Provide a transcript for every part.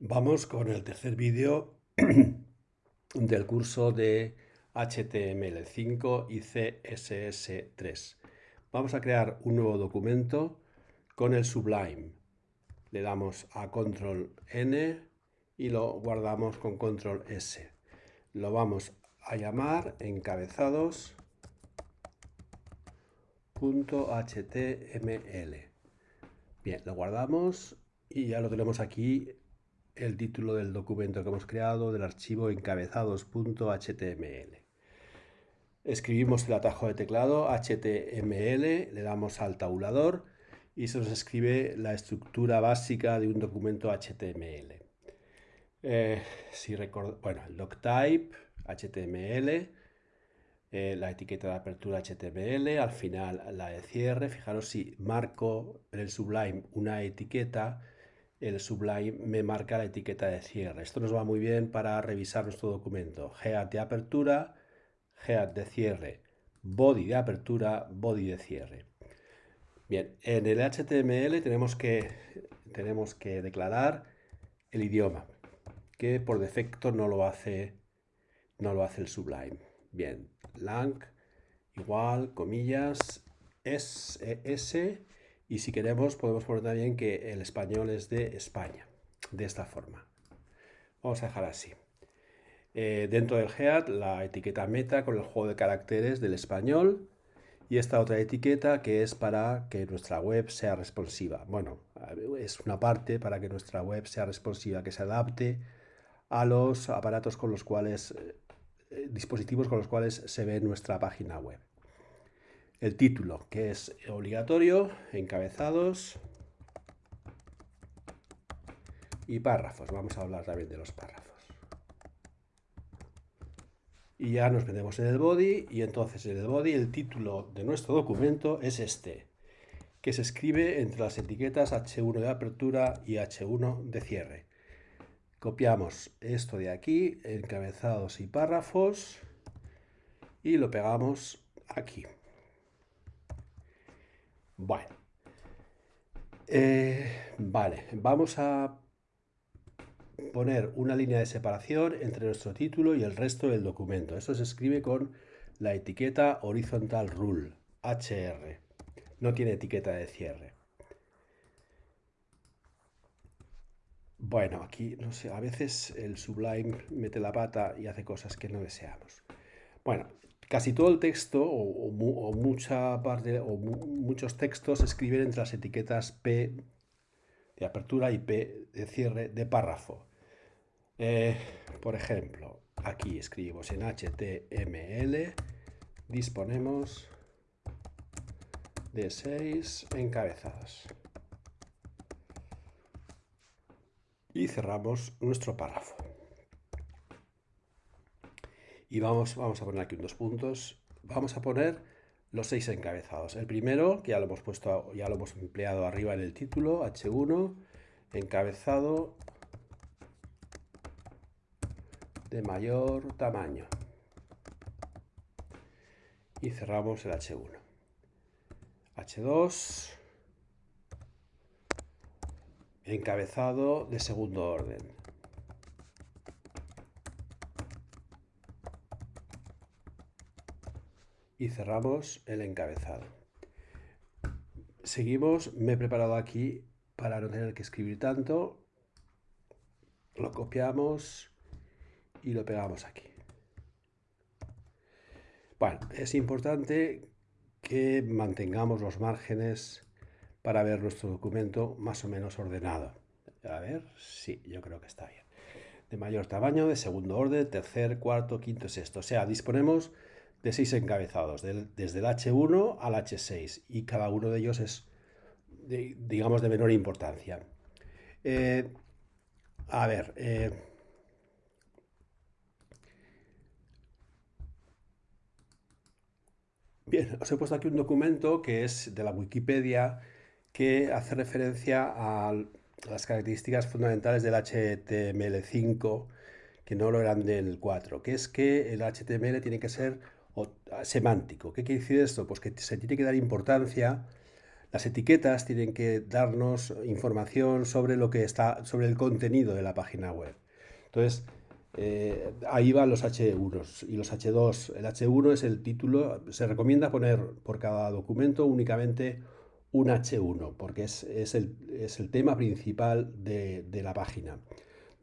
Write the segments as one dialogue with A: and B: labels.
A: Vamos con el tercer vídeo del curso de HTML5 y CSS3. Vamos a crear un nuevo documento con el Sublime. Le damos a Control N y lo guardamos con Control S. Lo vamos a llamar encabezados.html. Bien, lo guardamos y ya lo tenemos aquí el título del documento que hemos creado del archivo encabezados.html. Escribimos el atajo de teclado HTML, le damos al tabulador y se nos escribe la estructura básica de un documento HTML. Eh, si bueno, el doctype, HTML, eh, la etiqueta de apertura HTML, al final la de cierre. Fijaros si marco en el Sublime una etiqueta, el Sublime me marca la etiqueta de cierre. Esto nos va muy bien para revisar nuestro documento. Head de apertura, head de cierre, body de apertura, body de cierre. Bien, en el HTML tenemos que, tenemos que declarar el idioma, que por defecto no lo hace, no lo hace el Sublime. Bien, lang igual, comillas, es, s y si queremos podemos poner también que el español es de España, de esta forma. Vamos a dejar así. Eh, dentro del head la etiqueta meta con el juego de caracteres del español y esta otra etiqueta que es para que nuestra web sea responsiva. Bueno, es una parte para que nuestra web sea responsiva, que se adapte a los aparatos con los cuales eh, dispositivos con los cuales se ve nuestra página web. El título, que es obligatorio, encabezados y párrafos. Vamos a hablar también de los párrafos. Y ya nos metemos en el body y entonces en el body el título de nuestro documento es este, que se escribe entre las etiquetas H1 de apertura y H1 de cierre. Copiamos esto de aquí, encabezados y párrafos, y lo pegamos aquí. Bueno, eh, vale, vamos a poner una línea de separación entre nuestro título y el resto del documento. Esto se escribe con la etiqueta horizontal rule, HR. No tiene etiqueta de cierre. Bueno, aquí, no sé, a veces el Sublime mete la pata y hace cosas que no deseamos. Bueno, casi todo el texto, o, mucha parte, o muchos textos se escriben entre las etiquetas P de apertura y P de cierre de párrafo. Eh, por ejemplo, aquí escribimos en HTML, disponemos de seis encabezados. y cerramos nuestro párrafo. Y vamos, vamos a poner aquí dos puntos. Vamos a poner los seis encabezados. El primero, que ya lo hemos puesto, ya lo hemos empleado arriba en el título, H1, encabezado de mayor tamaño. Y cerramos el H1. H2, encabezado de segundo orden. Y cerramos el encabezado. Seguimos, me he preparado aquí para no tener que escribir tanto. Lo copiamos y lo pegamos aquí. Bueno, es importante que mantengamos los márgenes para ver nuestro documento más o menos ordenado. A ver, sí, yo creo que está bien. De mayor tamaño, de segundo orden, tercer, cuarto, quinto, sexto. O sea, disponemos de seis encabezados, desde el H1 al H6, y cada uno de ellos es, digamos, de menor importancia. Eh, a ver, eh, bien, os he puesto aquí un documento que es de la Wikipedia que hace referencia a las características fundamentales del HTML5 que no lo eran del 4, que es que el HTML tiene que ser semántico. ¿Qué quiere decir esto? Pues que se tiene que dar importancia, Las etiquetas tienen que darnos información sobre lo que está, sobre el contenido de la página web. Entonces, eh, ahí van los H1 y los H2. El H1 es el título, se recomienda poner por cada documento únicamente un H1, porque es, el, tema principal de, la página.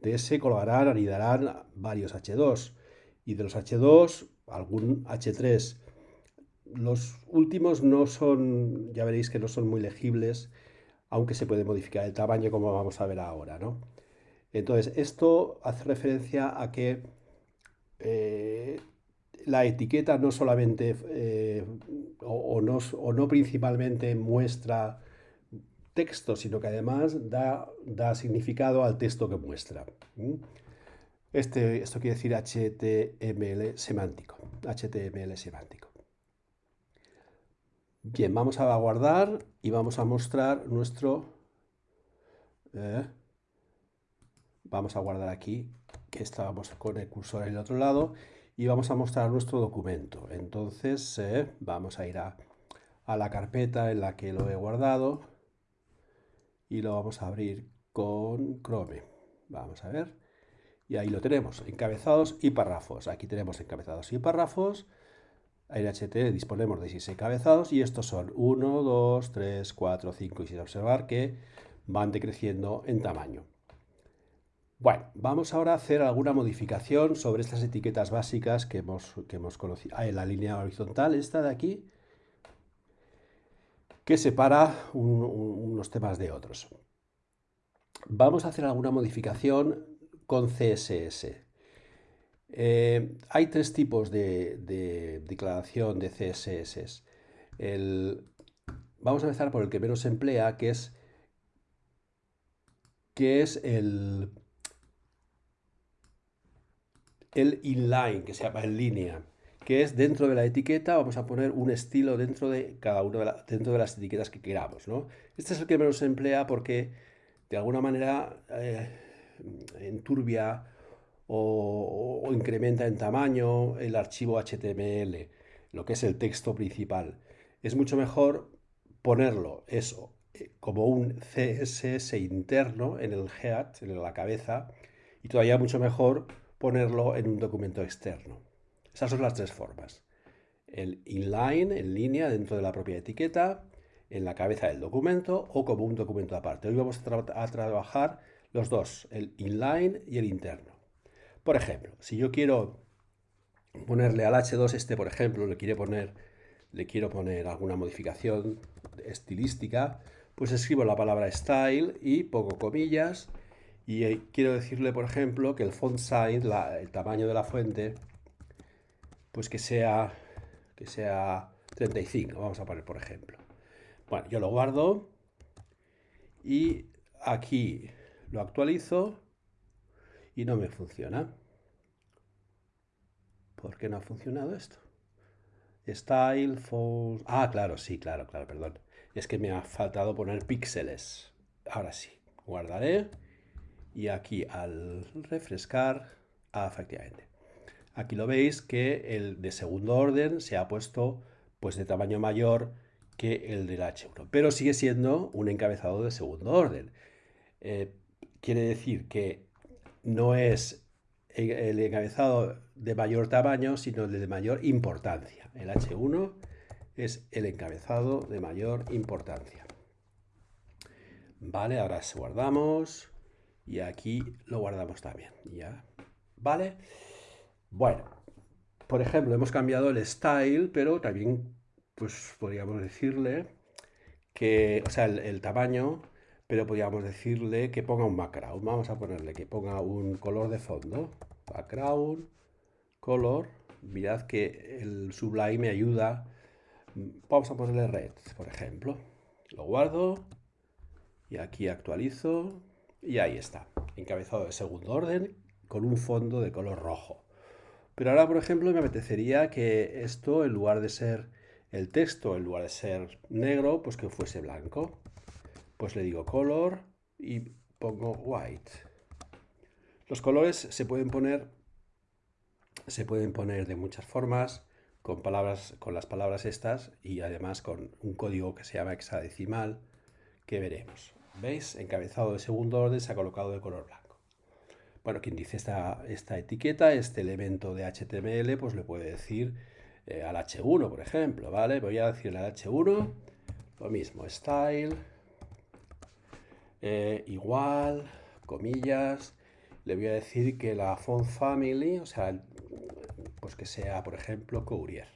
A: De ese colgarán, anidarán varios H2 y de los H2 algún H3. Los últimos no son, ya veréis que no son muy legibles, aunque se puede modificar el tamaño como vamos a ver ahora, ¿no? Entonces, esto hace referencia a que eh, la etiqueta no solamente eh, o, no, principalmente muestra texto, sino que además da, da significado al texto que muestra. Este, esto quiere decir HTML semántico. HTML semántico. Bien, vamos a guardar y vamos a mostrar nuestro... Eh, vamos a guardar aquí, que estábamos con el cursor en el otro lado, y vamos a mostrar nuestro documento. Entonces eh, vamos a ir a, la carpeta en la que lo he guardado y lo vamos a abrir con Chrome. Vamos a ver. Y ahí lo tenemos, encabezados y párrafos. Aquí tenemos encabezados y párrafos. En HT disponemos de 6 encabezados y estos son 1, 2, 3, 4, 5 y sin observar que van decreciendo en tamaño. Bueno, vamos ahora a hacer alguna modificación sobre estas etiquetas básicas que hemos, que hemos conocido. Ah, la línea horizontal, esta de aquí, que separa unos temas de otros. Vamos a hacer alguna modificación con CSS. Eh, hay tres tipos de, declaración de CSS. vamos a empezar por el que menos emplea, que es, que es el, el inline, que se llama en línea, que es dentro de la etiqueta, vamos a poner un estilo dentro de cada una de, dentro de las etiquetas que queramos. ¿no? Este es el que menos se emplea porque de alguna manera eh, enturbia o, incrementa en tamaño el archivo HTML, lo que es el texto principal. Es mucho mejor ponerlo eso eh, como un CSS interno en el head, en la cabeza, y todavía mucho mejor ponerlo en un documento externo. Esas son las tres formas. El inline, en línea, dentro de la propia etiqueta, en la cabeza del documento o como un documento aparte. Hoy vamos a, trabajar los dos, el inline y el interno. Por ejemplo, si yo quiero ponerle al H2 este, por ejemplo, le quiero poner, le quiero poner alguna modificación estilística, pues escribo la palabra style y pongo comillas y eh, quiero decirle, por ejemplo, que el font size, el tamaño de la fuente, pues que sea, que sea 35, vamos a poner por ejemplo. Bueno, yo lo guardo y aquí lo actualizo y no me funciona. ¿Por qué no ha funcionado esto? Style, font... Ah, claro, sí, claro, claro, perdón. Es que me ha faltado poner píxeles. Ahora sí, guardaré y aquí al refrescar, ah, efectivamente. Aquí lo veis que el de segundo orden se ha puesto pues de tamaño mayor que el del H1, pero sigue siendo un encabezado de segundo orden. Eh, quiere decir que no es el encabezado de mayor tamaño, sino el de mayor importancia. El H1 es el encabezado de mayor importancia. Vale, ahora guardamos y aquí lo guardamos también. ¿ya? ¿Vale? Bueno, por ejemplo, hemos cambiado el style, pero también pues podríamos decirle que, o sea, el, tamaño, pero podríamos decirle que ponga un background. Vamos a ponerle que ponga un color de fondo. Background, color. Mirad que el Sublime me ayuda. Vamos a ponerle red, por ejemplo. Lo guardo y aquí actualizo y ahí está, encabezado de segundo orden con un fondo de color rojo. Pero ahora, por ejemplo, me apetecería que esto, en lugar de ser el texto, en lugar de ser negro, pues que fuese blanco. Pues le digo color y pongo white. Los colores se pueden poner, se pueden poner de muchas formas. con, palabras, con las palabras estas y además con un código que se llama hexadecimal que veremos. ¿Veis? Encabezado de segundo orden se ha colocado de color blanco. Bueno, quien dice esta, esta etiqueta, este elemento de HTML, pues le puede decir eh, al H1, por ejemplo, ¿vale? Voy a decirle al H1 lo mismo, style, eh, igual, comillas, le voy a decir que la font family, o sea, pues que sea, por ejemplo, Courier.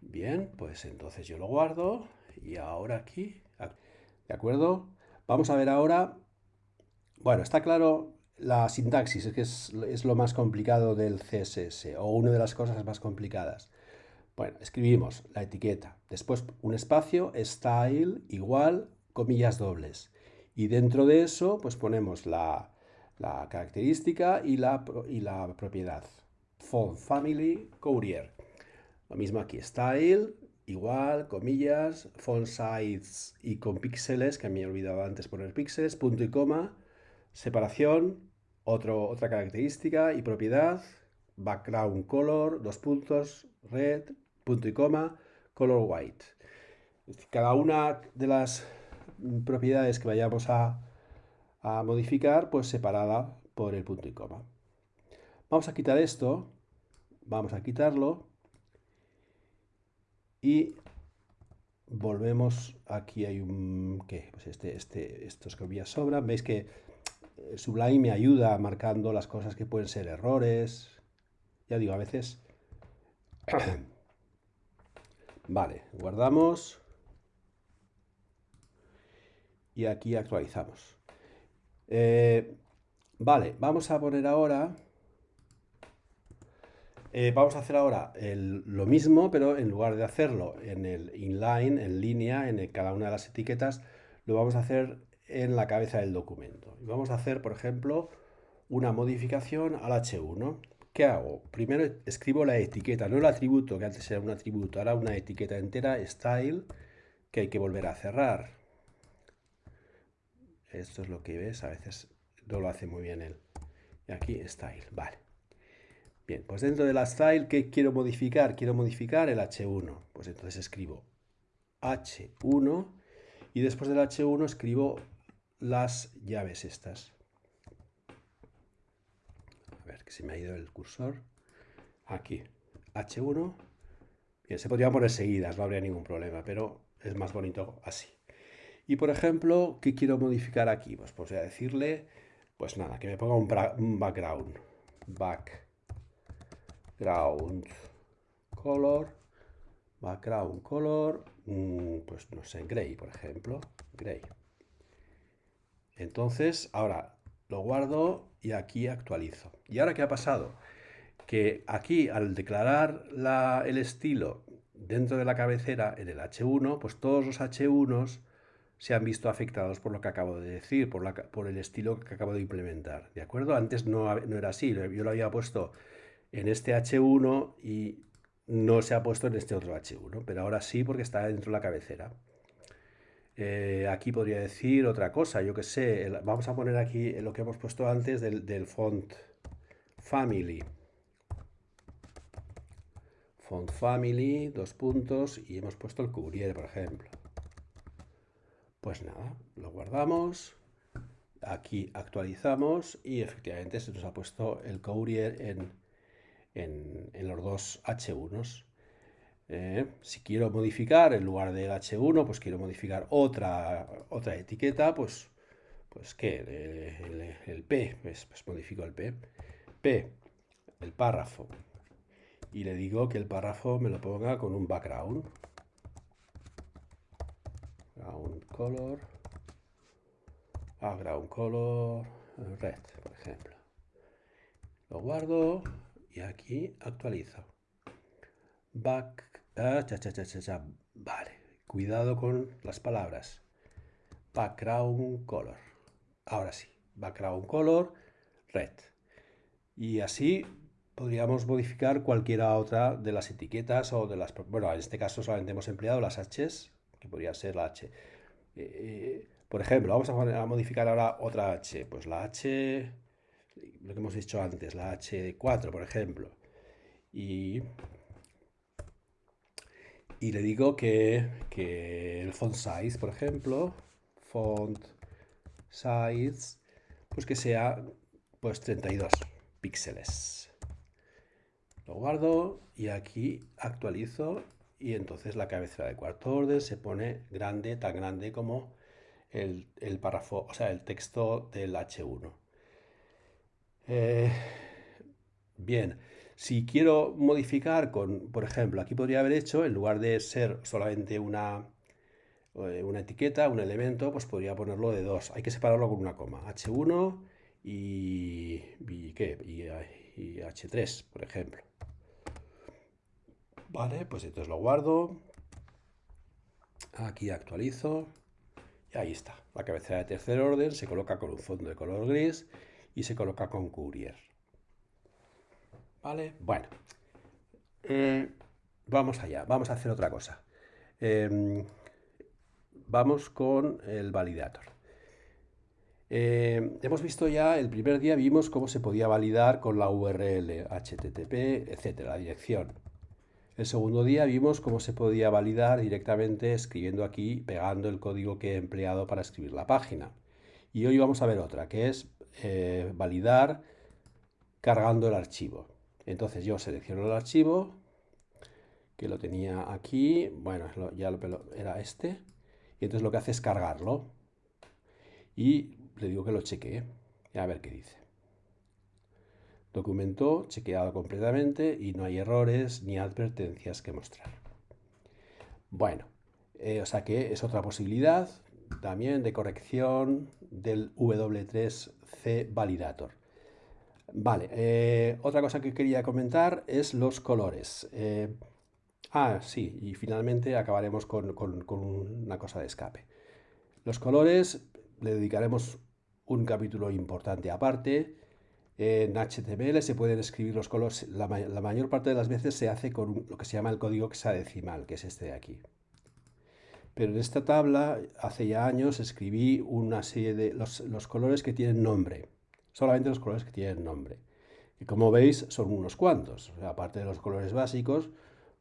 A: Bien, pues entonces yo lo guardo y ahora aquí, ¿de acuerdo? Vamos a ver ahora, bueno, está claro la sintaxis, es que es, es lo más complicado del CSS, o una de las cosas más complicadas. Bueno, escribimos la etiqueta, después un espacio, style, igual, comillas dobles. Y dentro de eso, pues ponemos la, característica y la, y la propiedad. Font Family Courier. Lo mismo aquí, style, igual, comillas, font size y con píxeles, que me he olvidado antes poner píxeles, punto y coma, separación, otra característica y propiedad, background color, dos puntos, red, punto y coma, color white. Cada una de las propiedades que vayamos a, modificar, pues separada por el punto y coma. Vamos a quitar esto, vamos a quitarlo y volvemos, aquí hay un, ¿qué? Pues este, este, estos comillas sobran, veis que eh, Sublime me ayuda marcando las cosas que pueden ser errores, ya digo, a veces Vale, guardamos. Y aquí actualizamos. Eh, vale, vamos a poner ahora... Eh, vamos a hacer ahora lo mismo, pero en lugar de hacerlo en el inline, en línea, en cada una de las etiquetas, lo vamos a hacer en la cabeza del documento. Y vamos a hacer, por ejemplo, una modificación al H1. ¿Qué hago? Primero escribo la etiqueta, no el atributo, que antes era un atributo, ahora una etiqueta entera, style, que hay que volver a cerrar. Esto es lo que ves, a veces no lo hace muy bien él. Y aquí style, vale. Bien, pues dentro de la style, ¿qué quiero modificar? Quiero modificar el h1. Pues entonces escribo h1 y después del h1 escribo las llaves estas que se me ha ido el cursor. Aquí, H1. Bien, se podría poner seguidas, no habría ningún problema, pero es más bonito así. Y por ejemplo, ¿qué quiero modificar aquí? Pues voy a decirle, pues nada, que me ponga un, background. Background color. Background color, mm, pues no sé, gray, por ejemplo. Gray. Entonces, ahora lo guardo y aquí actualizo. ¿Y ahora qué ha pasado? Que aquí al declarar el estilo dentro de la cabecera en el H1, pues todos los H1s se han visto afectados por lo que acabo de decir, por, el estilo que acabo de implementar. ¿De acuerdo? Antes no, no era así, yo lo había puesto en este H1 y no se ha puesto en este otro H1, pero ahora sí porque está dentro de la cabecera. Eh, aquí podría decir otra cosa, yo que sé, vamos a poner aquí lo que hemos puesto antes del, font family. Font family, dos puntos, y hemos puesto el Courier, por ejemplo. Pues nada, lo guardamos, aquí actualizamos y efectivamente se nos ha puesto el Courier en, en, los dos H1s. Eh, si quiero modificar en lugar del H1, pues quiero modificar otra, otra etiqueta, pues, pues ¿qué? El, P, pues, pues, modifico el P. P, el párrafo. Y le digo que el párrafo me lo ponga con un background. Background color. Background color red, por ejemplo. Lo guardo y aquí actualizo. Back Ah, cha, cha, cha, Vale, cuidado con las palabras. Background color. Ahora sí, background color, red. Y así podríamos modificar cualquiera otra de las etiquetas o de las... Bueno, en este caso solamente hemos empleado las H's, que podría ser la H. Eh, eh, por ejemplo, vamos a, modificar ahora otra H. Pues la H, lo que hemos dicho antes, la H4, por ejemplo. y, y le digo que, que el font size, por ejemplo, font size, pues que sea pues 32 píxeles. Lo guardo y aquí actualizo y entonces la cabecera de cuarto orden se pone grande, tan grande como el, párrafo, o sea, el texto del H1. Eh, bien, si quiero modificar con, por ejemplo, aquí podría haber hecho, en lugar de ser solamente una, eh, una etiqueta, un elemento, pues podría ponerlo de dos. Hay que separarlo con una coma. H1 y, ¿qué? y H3, por ejemplo. Vale, pues entonces lo guardo. Aquí actualizo. Y ahí está. La cabecera de tercer orden se coloca con un fondo de color gris y se coloca con Courier. ¿Vale? Bueno. Eh, vamos allá. Vamos a hacer otra cosa. Em, vamos con el validator. Eh, hemos visto ya, el primer día vimos cómo se podía validar con la URL, HTTP, etcétera, la dirección. El segundo día vimos cómo se podía validar directamente escribiendo aquí, pegando el código que he empleado para escribir la página. Y hoy vamos a ver otra, que es eh, validar cargando el archivo. Entonces yo selecciono el archivo, que lo tenía aquí, bueno, ya lo, era este, y entonces lo que hace es cargarlo. Y le digo que lo chequee, a ver qué dice. Documento chequeado completamente y no hay errores ni advertencias que mostrar. Bueno, eh, o sea que es otra posibilidad también de corrección del W3C Validator. Vale, eh, otra cosa que quería comentar es los colores. Eh, ah, sí, y finalmente acabaremos con, con una cosa de escape. Los colores le dedicaremos un capítulo importante aparte en HTML se pueden escribir los colores, la, mayor parte de las veces se hace con lo que se llama el código hexadecimal, que es este de aquí. Pero en esta tabla, hace ya años, escribí una serie de los, colores que tienen nombre. Solamente los colores que tienen nombre. Y como veis, son unos cuantos. aparte de los colores básicos,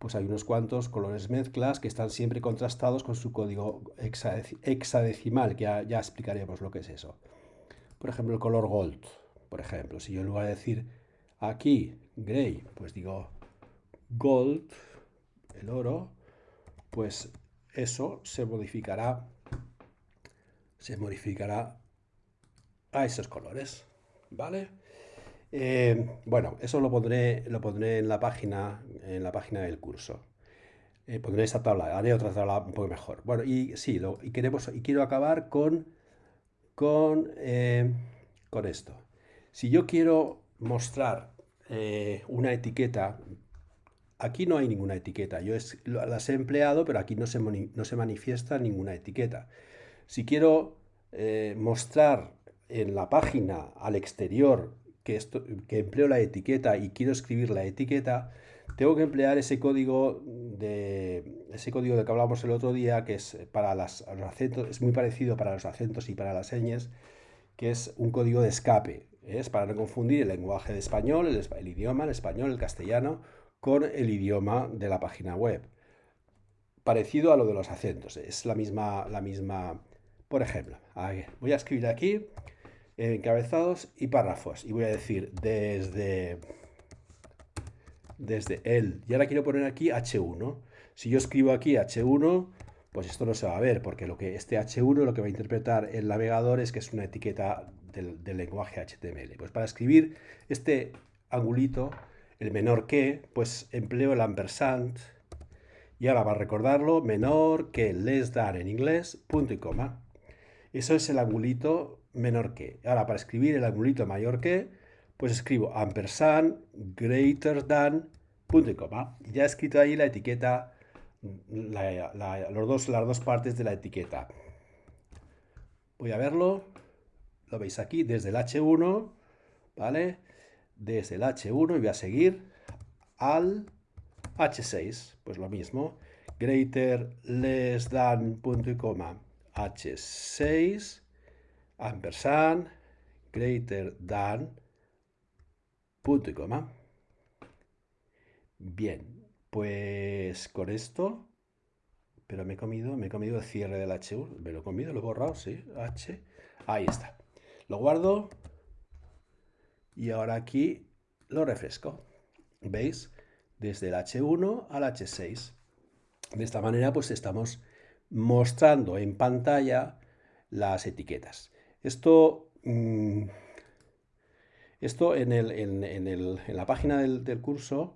A: pues hay unos cuantos colores mezclas que están siempre contrastados con su código hexadecimal, que ya explicaremos lo que es eso. Por ejemplo, el color gold. Por ejemplo, si yo en lugar de decir aquí gray, pues digo gold, el oro, pues eso se modificará, se modificará a esos colores, ¿vale? Eh, bueno, eso lo pondré, lo pondré en la página, en la página del curso. Eh, pondré esa tabla, haré otra tabla un poco mejor. Bueno, y sí, lo, y, queremos, y quiero acabar con, con, eh, con esto. Si yo quiero mostrar una etiqueta, aquí no hay ninguna etiqueta. Yo las he empleado, pero aquí no se, no se manifiesta ninguna etiqueta. Si quiero mostrar en la página al exterior que, empleo la etiqueta y quiero escribir la etiqueta, tengo que emplear ese código de ese código de que hablamos el otro día, que es para los acentos, es muy parecido para los acentos y para las señas, que es un código de escape es para no confundir el lenguaje de español, el, idioma, el español, el castellano, con el idioma de la página web. Parecido a lo de los acentos, es la misma, la misma, por ejemplo, voy a escribir aquí encabezados y párrafos y voy a decir desde, desde el, y ahora quiero poner aquí H1. Si yo escribo aquí H1, pues esto no se va a ver, porque lo que este H1 lo que va a interpretar el navegador es que es una etiqueta del, lenguaje HTML. Pues para escribir este angulito, el menor que, pues empleo el ampersand y ahora para recordarlo, menor que, less than en inglés, punto y coma. Eso es el angulito menor que. Ahora para escribir el angulito mayor que, pues escribo ampersand greater than, punto y coma. Ya he escrito ahí la etiqueta, los dos, las dos partes de la etiqueta. Voy a verlo lo veis aquí, desde el H1, ¿vale? Desde el H1 y voy a seguir al H6, pues lo mismo, greater, less than, punto y coma, H6, ampersand, greater than, punto y coma. Bien, pues con esto, pero me he comido, me he comido el cierre del H1, me lo he comido, lo he borrado, sí, H, ahí está. Lo guardo y ahora aquí lo refresco. ¿Veis? Desde el H1 al H6. De esta manera pues estamos mostrando en pantalla las etiquetas. Esto, mm, esto en, el, en, la página del, curso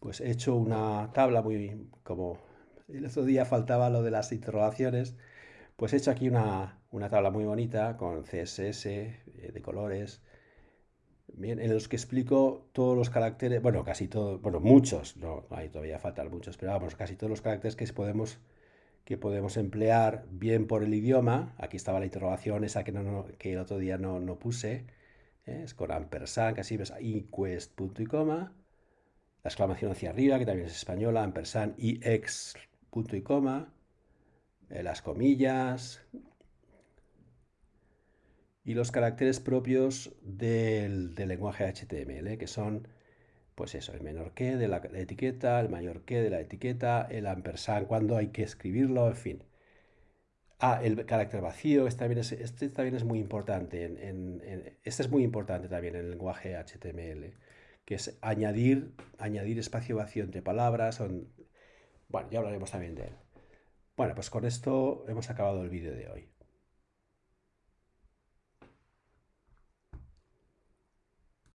A: pues he hecho una tabla muy como el otro día faltaba lo de las interrogaciones pues he hecho aquí una, una tabla muy bonita con CSS eh, de colores Bien, en los que explico todos los caracteres, bueno, casi todos, bueno, muchos, no, ahí todavía faltan muchos, pero vamos, casi todos los caracteres que podemos, que podemos emplear bien por el idioma. Aquí estaba la interrogación, esa que, que el otro día no, no puse, ¿eh? es con ampersand, casi ves, quest punto y coma, la exclamación hacia arriba, que también es española, ampersand, ex, punto y coma, eh, las comillas, y los caracteres propios del, lenguaje HTML, que son, pues eso, el menor que de la, etiqueta, el mayor que de la etiqueta, el ampersand cuando hay que escribirlo, en fin. Ah, el carácter vacío, este también es, este también es muy importante. En, este es muy importante también en el lenguaje HTML, que es añadir, añadir espacio vacío entre palabras. bueno, ya hablaremos también de él. Bueno, pues con esto hemos acabado el vídeo de hoy.